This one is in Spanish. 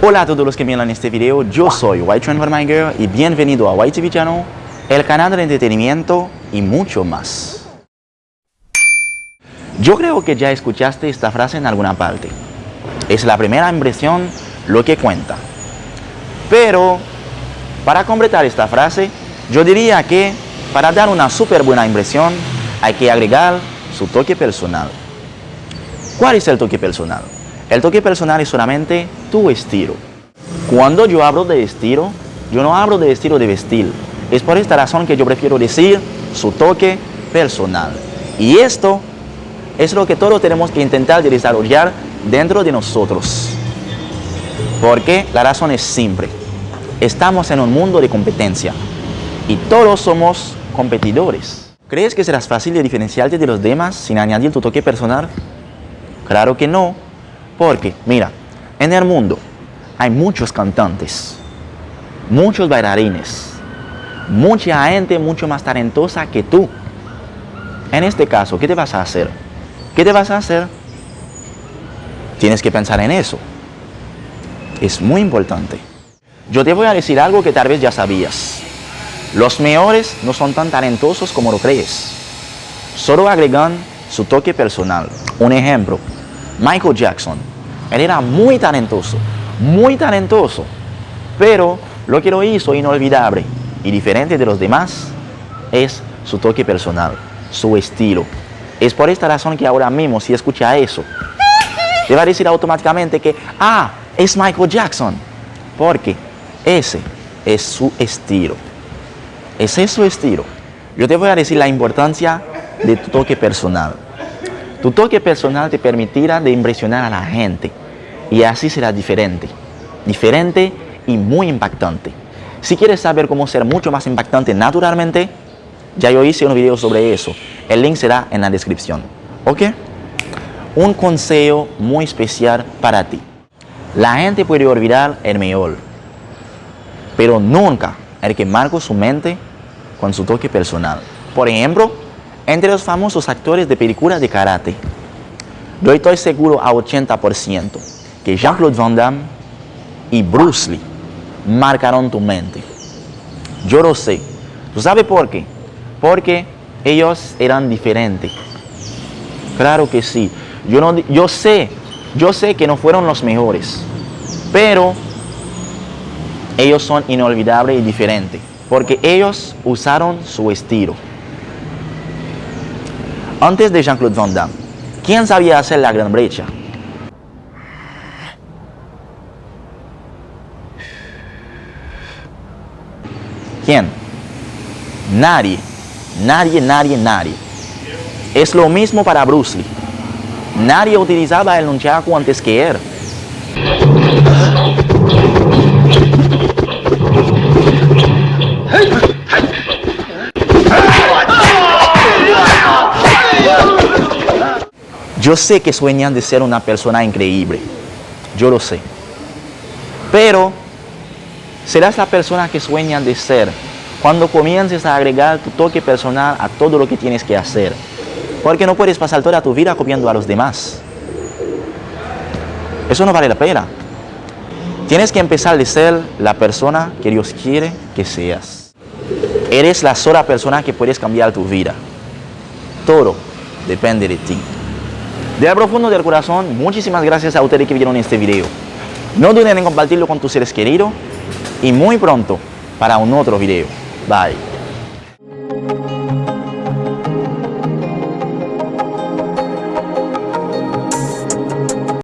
Hola a todos los que miran este video, yo soy White Transformer y bienvenido a White TV Channel, el canal de entretenimiento y mucho más. Yo creo que ya escuchaste esta frase en alguna parte. Es la primera impresión lo que cuenta. Pero, para completar esta frase, yo diría que para dar una súper buena impresión hay que agregar su toque personal. ¿Cuál es el toque personal? El toque personal es solamente tu estilo. Cuando yo hablo de estilo, yo no hablo de estilo de vestir. Es por esta razón que yo prefiero decir su toque personal. Y esto es lo que todos tenemos que intentar desarrollar dentro de nosotros. Porque la razón es simple. Estamos en un mundo de competencia y todos somos competidores. ¿Crees que serás fácil de diferenciarte de los demás sin añadir tu toque personal? Claro que no. Porque, mira, en el mundo hay muchos cantantes, muchos bailarines, mucha gente mucho más talentosa que tú. En este caso, ¿qué te vas a hacer? ¿Qué te vas a hacer? Tienes que pensar en eso. Es muy importante. Yo te voy a decir algo que tal vez ya sabías. Los mejores no son tan talentosos como lo crees. Solo agregan su toque personal. Un ejemplo, Michael Jackson. Él era muy talentoso, muy talentoso, pero lo que lo hizo inolvidable y diferente de los demás es su toque personal, su estilo. Es por esta razón que ahora mismo si escucha eso, te va a decir automáticamente que, ah, es Michael Jackson, porque ese es su estilo. Ese es su estilo. Yo te voy a decir la importancia de tu toque personal. Tu toque personal te permitirá de impresionar a la gente y así será diferente, diferente y muy impactante. Si quieres saber cómo ser mucho más impactante naturalmente, ya yo hice un video sobre eso. El link será en la descripción. ¿Ok? Un consejo muy especial para ti. La gente puede olvidar el mejor, pero nunca el que marca su mente con su toque personal. Por ejemplo, entre los famosos actores de películas de karate. Yo estoy seguro a 80% que Jean-Claude Van Damme y Bruce Lee marcaron tu mente. Yo lo sé. ¿Tú sabes por qué? Porque ellos eran diferentes. Claro que sí. Yo, no, yo sé, yo sé que no fueron los mejores, pero ellos son inolvidables y diferentes, porque ellos usaron su estilo. Antes de Jean-Claude Van Damme, ¿quién sabía hacer la gran brecha? ¿Quién? Nadie. Nadie, nadie, nadie. Es lo mismo para Bruce Lee. Nadie utilizaba el nunchaku antes que él. Yo sé que sueñan de ser una persona increíble. Yo lo sé. Pero serás la persona que sueñan de ser cuando comiences a agregar tu toque personal a todo lo que tienes que hacer. Porque no puedes pasar toda tu vida copiando a los demás. Eso no vale la pena. Tienes que empezar de ser la persona que Dios quiere que seas. Eres la sola persona que puedes cambiar tu vida. Todo depende de ti. De profundo del corazón, muchísimas gracias a ustedes que vieron este video. No duden en compartirlo con tus seres queridos y muy pronto para un otro video. Bye.